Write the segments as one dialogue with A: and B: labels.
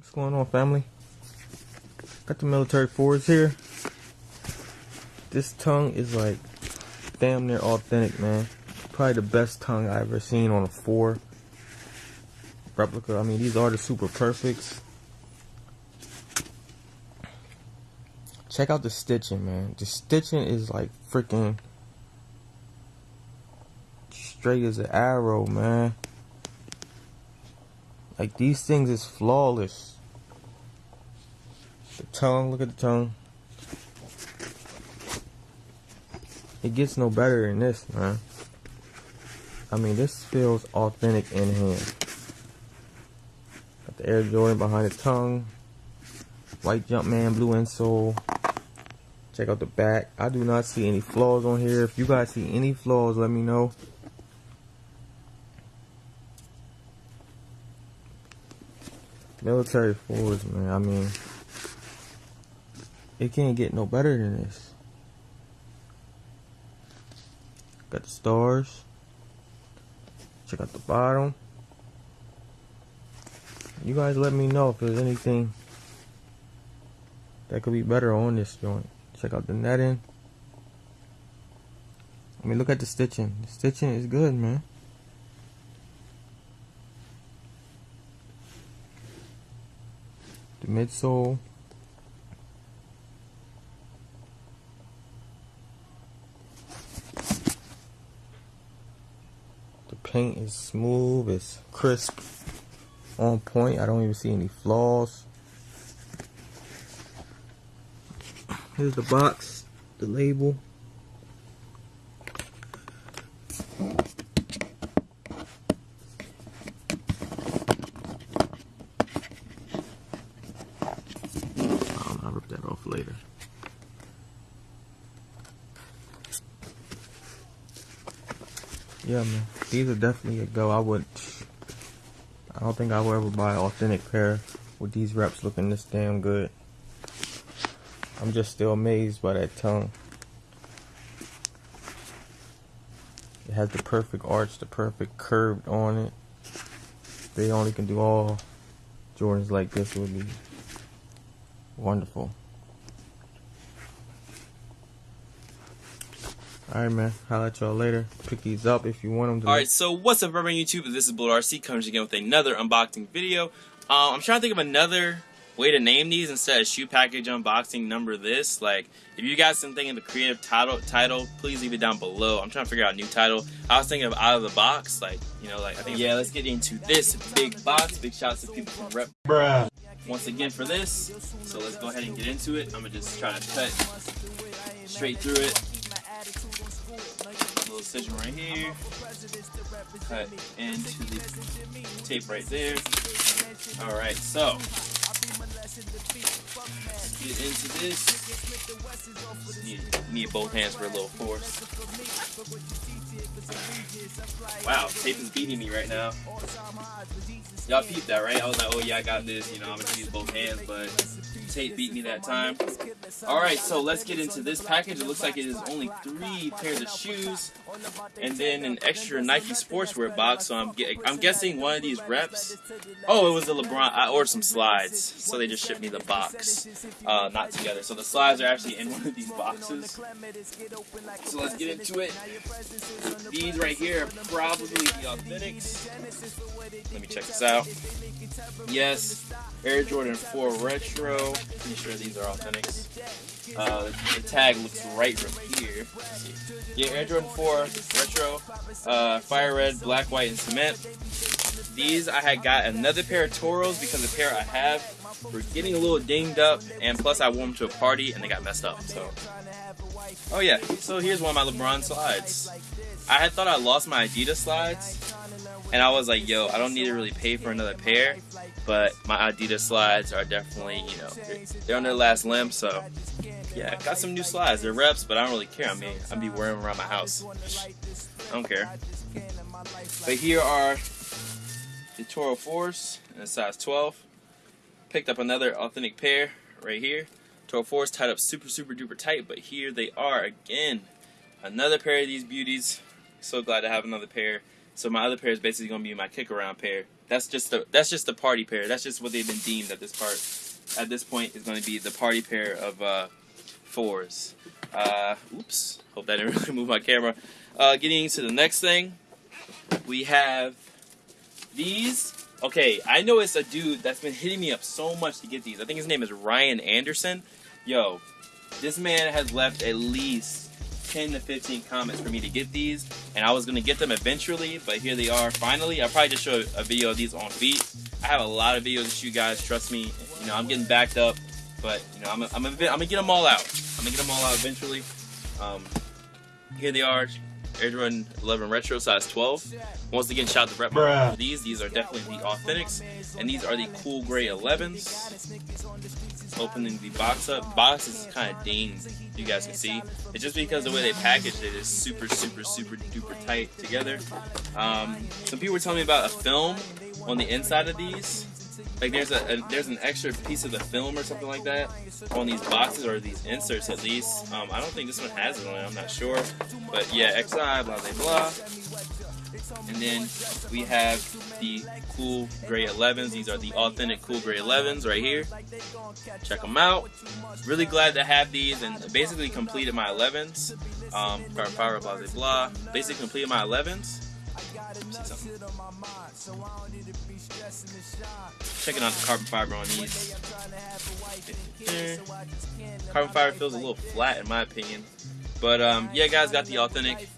A: What's going on, family? Got the military fours here. This tongue is like damn near authentic, man. Probably the best tongue I've ever seen on a four replica. I mean, these are the super perfects. Check out the stitching, man. The stitching is like freaking straight as an arrow, man. Like these things is flawless. The tongue, look at the tongue. It gets no better than this, man. I mean, this feels authentic in hand. Got the Air Jordan behind the tongue. White Jumpman, blue insole. Check out the back. I do not see any flaws on here. If you guys see any flaws, let me know. Military force, man. I mean, it can't get no better than this. Got the stars. Check out the bottom. You guys let me know if there's anything that could be better on this joint. Check out the netting. I mean, look at the stitching. The stitching is good, man. Midsole. The paint is smooth it's crisp on point. I don't even see any flaws. Here's the box the label that off later. Yeah, man. These are definitely a go. I would. I don't think I will ever buy an authentic pair with these reps looking this damn good. I'm just still amazed by that tongue. It has the perfect arch, the perfect curved on it. They only can do all Jordans like this would be wonderful. Alright, man. I'll let y'all later. Pick these up if you want them.
B: Alright, so what's up, everyone YouTube? This is Blue RC coming again with another unboxing video. Um, I'm trying to think of another way to name these instead of shoe package unboxing number this. Like, if you got something in the creative title, title, please leave it down below. I'm trying to figure out a new title. I was thinking of out of the box, like, you know, like, I think, yeah, let's get into this big box. Big shouts to people from Rep. Bruh. Once again for this, so let's go ahead and get into it. I'm gonna just try to cut straight through it little incision right here. Cut into the tape right there. Alright, so get into this. Need, need both hands for a little force. Wow, tape is beating me right now. Y'all peeped that, right? I was like, oh yeah, I got this. You know, I'm gonna use both hands, but tape beat me that time. Alright, so let's get into this package. It looks like it is only three pairs of shoes and then an extra Nike sportswear box. So I'm, I'm guessing one of these reps. Oh, it was a LeBron. I ordered some slides, so they just shipped me the box, uh, not together. So the slides are actually in one of these boxes. So let's get into it. These right here are probably the authentics. Let me check this out. Yes, Air Jordan 4 Retro. Pretty sure these are authentics. Uh, the tag looks right from here. Yeah, Air Jordan 4 Retro, uh, Fire Red, Black, White, and Cement. These I had got another pair of Toros because the pair I have were getting a little dinged up, and plus I wore them to a party and they got messed up. So, oh yeah. So here's one of my LeBron slides. I had thought I lost my Adidas slides, and I was like, yo, I don't need to really pay for another pair, but my Adidas slides are definitely, you know, they're, they're on their last limb, so yeah, got some new slides. They're reps, but I don't really care. I mean, I'll be wearing them around my house. I don't care. But here are the Toro Force in a size 12. Picked up another authentic pair right here. Toro Force tied up super, super duper tight, but here they are again. Another pair of these beauties. So glad to have another pair So my other pair is basically gonna be my kick around pair. That's just the that's just the party pair. That's just what they've been deemed at this part. At this point is gonna be the party pair of uh, fours. Uh, oops. Hope that didn't really move my camera. Uh, getting into the next thing, we have these. Okay, I know it's a dude that's been hitting me up so much to get these. I think his name is Ryan Anderson. Yo, this man has left at least 10 to 15 comments for me to get these, and I was gonna get them eventually, but here they are finally. I'll probably just show a video of these on feet. I have a lot of videos to shoot, guys. Trust me. You know, I'm getting backed up, but you know, I'm, I'm, I'm gonna get them all out. I'm gonna get them all out eventually. Um, here they are. Air Jordan 11 Retro size 12. Once again, shout out to Brett for these. These are definitely the Authentics, and these are the cool gray 11s. Opening the box up. Box is kind of dinged, you guys can see. It's just because the way they packaged it is super, super, super duper tight together. Um, some people were telling me about a film on the inside of these. Like there's a, a, there's an extra piece of the film or something like that on these boxes or these inserts at least. Um, I don't think this one has it on it. I'm not sure, but yeah, XI blah blah blah. And then we have the cool gray 11s. These are the authentic cool gray 11s right here. Check them out. Really glad to have these and basically completed my 11s. Um, blah, blah, blah. Basically completed my 11s. Checking out the carbon fiber on these. Carbon fiber feels a little flat in my opinion. But um, yeah, guys, got the authentic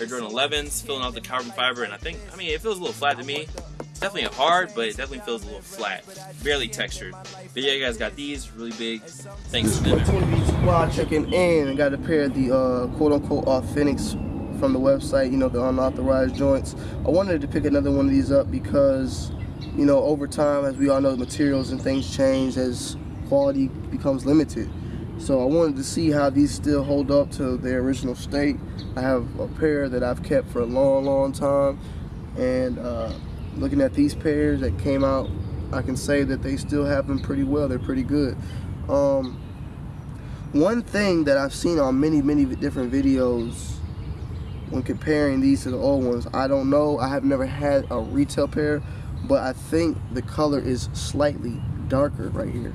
B: Air Jordan 11s, filling out the carbon fiber, and I think, I mean, it feels a little flat to me. It's definitely hard, but it definitely feels a little flat, barely textured. But yeah, guys got these really big. Thanks to them.
C: Checking in. I got a pair of the uh, quote-unquote authentics from the website. You know, the unauthorized joints. I wanted to pick another one of these up because, you know, over time, as we all know, the materials and things change as quality becomes limited. So I wanted to see how these still hold up to their original state. I have a pair that I've kept for a long, long time. And uh, looking at these pairs that came out, I can say that they still have them pretty well. They're pretty good. Um, one thing that I've seen on many, many different videos when comparing these to the old ones, I don't know. I have never had a retail pair, but I think the color is slightly darker right here.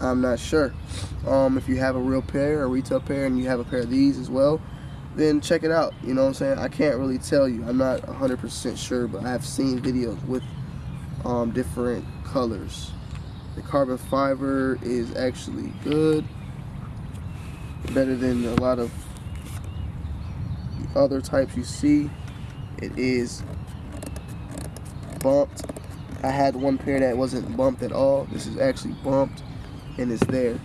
C: I'm not sure. Um, if you have a real pair, a retail pair, and you have a pair of these as well, then check it out. You know what I'm saying? I can't really tell you. I'm not 100% sure, but I have seen videos with um, different colors. The carbon fiber is actually good. Better than a lot of the other types you see. It is bumped. I had one pair that wasn't bumped at all. This is actually bumped and it's there.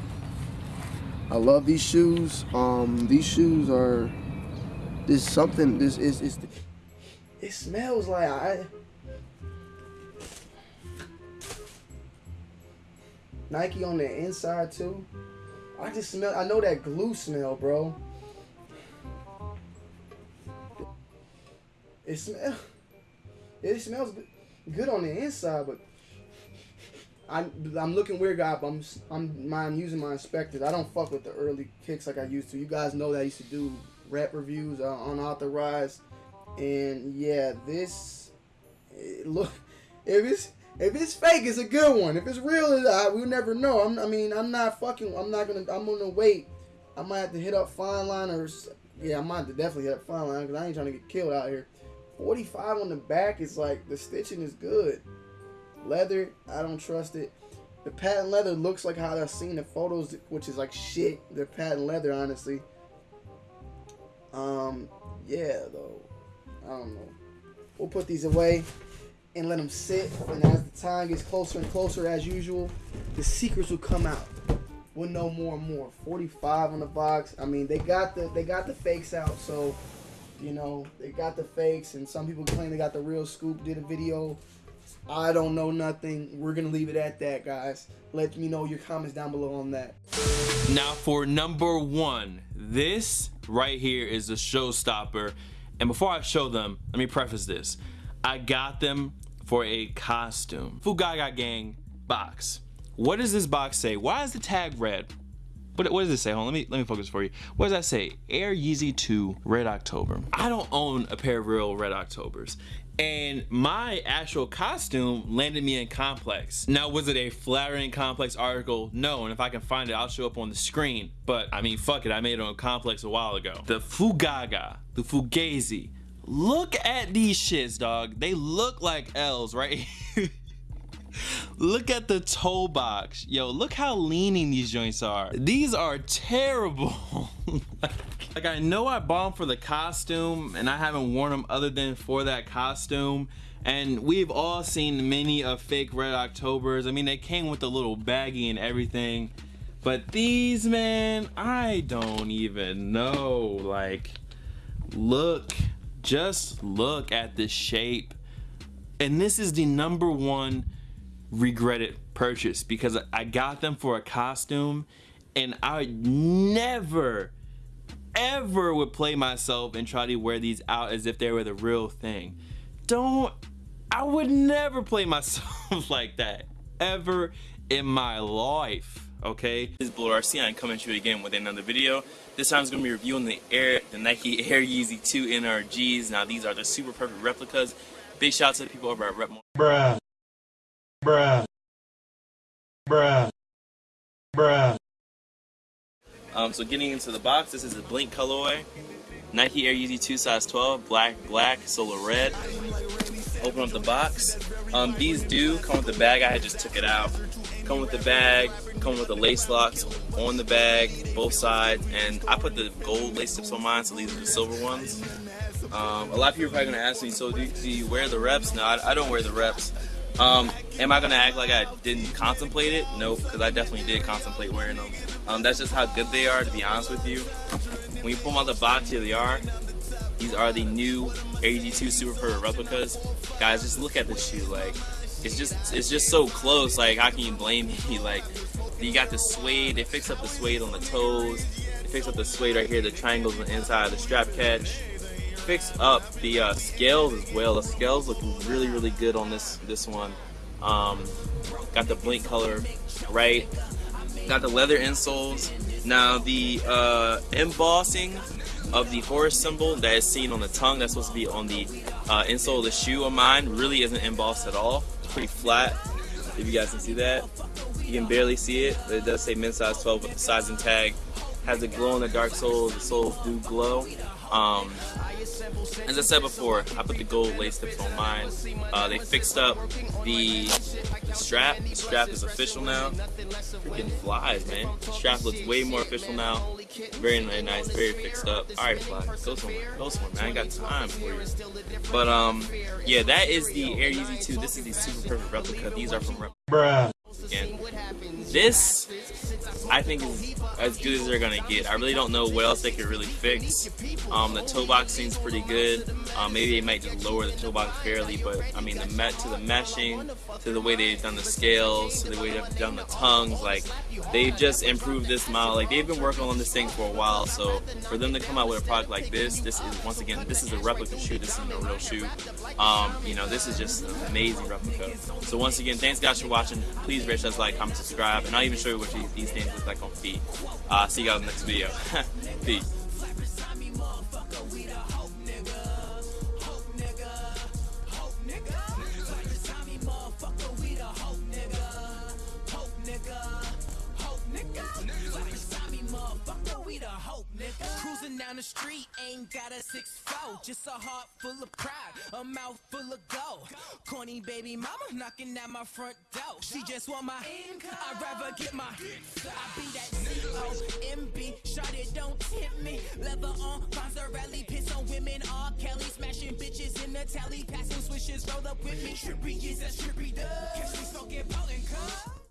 C: I love these shoes. Um, these shoes are this something. This is is. It smells like I. Nike on the inside too. I just smell. I know that glue smell, bro. It smell. It smells good on the inside, but I'm I'm looking weird, guy. But I'm I'm I'm using my inspectors. I don't fuck with the early kicks like I used to. You guys know that I used to do rep reviews uh, unauthorized, and yeah, this it look if it's if it's fake, it's a good one. If it's real, I we'll never know. I'm, I mean, I'm not fucking. I'm not gonna. I'm gonna wait. I might have to hit up Fine Line or yeah, I might have to definitely hit up Fine Line because I ain't trying to get killed out here. 45 on the back is like the stitching is good. Leather, I don't trust it. The patent leather looks like how I've seen the photos, which is like shit. They're patent leather, honestly. Um, yeah, though. I don't know. We'll put these away and let them sit. And as the time gets closer and closer, as usual, the secrets will come out. We'll know more and more. 45 on the box. I mean, they got the they got the fakes out, so you know they got the fakes, and some people claim they got the real scoop. Did a video I don't know nothing. We're going to leave it at that, guys. Let me know your comments down below on that.
B: Now for number one, this right here is a showstopper. And before I show them, let me preface this. I got them for a costume. Fugaga Gang box. What does this box say? Why is the tag red? What, what does it say? Hold on, let me let me focus for you. What does that say? Air Yeezy 2 Red October. I don't own a pair of real Red Octobers. And my actual costume landed me in Complex. Now, was it a flattering Complex article? No, and if I can find it, I'll show up on the screen. But, I mean, fuck it, I made it on Complex a while ago. The Fugaga, the Fugazi. Look at these shits, dog. They look like L's, right? look at the toe box. Yo, look how leaning these joints are. These are terrible. like, I know I bought them for the costume and I haven't worn them other than for that costume. And we've all seen many of fake Red Octobers. I mean, they came with a little baggie and everything. But these, man, I don't even know. Like, look, just look at the shape. And this is the number one regretted purchase because I got them for a costume and I never ever would play myself and try to wear these out as if they were the real thing. Don't, I would never play myself like that ever in my life. Okay, this is Blue RC. I'm coming to you again with another video. This time I'm going to be reviewing the Air, the Nike Air Yeezy 2 NRGs. Now these are the super perfect replicas. Big shout out to the people over at Rep.
D: Bruh. Bruh. Bruh. Bruh.
B: Um, so getting into the box, this is a Blink colorway. Nike Air Yeezy 2 size 12, black, black, solar red. Open up the box. Um, these do come with the bag. I just took it out. Come with the bag, come with the lace locks on the bag, both sides, and I put the gold lace tips on mine, so these are the silver ones. Um, a lot of people are probably gonna ask me, so do, do you wear the reps? No, I, I don't wear the reps. Um, am I gonna act like I didn't contemplate it? Nope, because I definitely did contemplate wearing them. Um, that's just how good they are, to be honest with you. When you pull them out the box, here they are. These are the new Air Yeezy 2 Super Perfect replicas. Guys, just look at the shoe. Like, it's just it's just so close. Like, how can you blame me? Like, you got the suede. They fix up the suede on the toes. They fix up the suede right here, the triangles on the inside of the strap catch fix up the uh, scales as well. The scales look really, really good on this this one. Um, got the blink color right. Got the leather insoles. Now the uh, embossing of the horse symbol that is seen on the tongue, that's supposed to be on the uh, insole of the shoe of mine, really isn't embossed at all. It's pretty flat, if you guys can see that. You can barely see it, but it does say men's size 12 with the sizing tag. Has a glow in the dark sole, the soles do glow. Um, as I said before, I put the gold lace tips on mine. Uh, they fixed up the, strap. The strap is official now. Freaking flies, man. The strap looks way more official now. Very, nice, very fixed up. Alright, fly, go somewhere, go somewhere, man. I ain't got time for you. But, um, yeah, that is the Air Yeezy 2. This is the super perfect replica. These are from.
D: Bruh.
B: And this, I think, is as good as they're gonna get. I really don't know what else they could really fix. Um, the toe box seems pretty good. Um, maybe they might just lower the toe box barely, but I mean, the met to the meshing, to the way they've done the scales, to the way they've done the tongues, like they just improved this model. Like they've been working on this thing for a while, so for them to come out with a product like this, this is once again, this is a replica shoe. This isn't a real shoe. Um, you know, this is just an amazing replica. So once again, thanks guys for watching. Please rate us, like, comment, subscribe, and I'll even show you what these things look like on feet. Uh, see you guys in the next video. Peace.
E: Cruising down the street, ain't got a six four, just a heart full of pride, a mouth full of gold. Corny baby mama knocking at my front door. She just want my income. I'd rather get my. I be that C-O-M-B. Shot it, don't tempt me. Leather on, Fonzarelli, piss on women. R. Kelly smashing bitches in the tally, passing swishes, roll up with me. Trippy is a trippy dub. Catch me smoking potent cup.